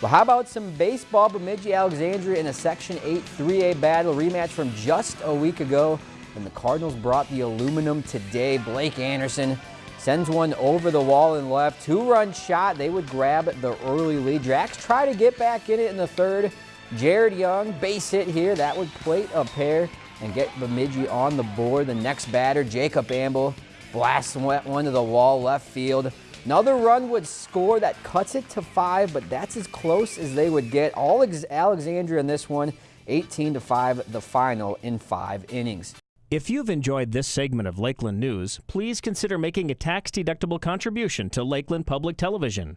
But how about some baseball? Bemidji Alexandria in a Section 8 3A battle rematch from just a week ago. And the Cardinals brought the aluminum today. Blake Anderson sends one over the wall and left. Two-run shot. They would grab the early lead. Jacks try to get back in it in the third. Jared Young, base hit here. That would plate a pair and get Bemidji on the board. The next batter, Jacob Amble, blasts one to the wall left field. Another run would score that cuts it to five, but that's as close as they would get. All Alexandria in this one, 18 to 5, the final in five innings. If you've enjoyed this segment of Lakeland News, please consider making a tax-deductible contribution to Lakeland Public Television.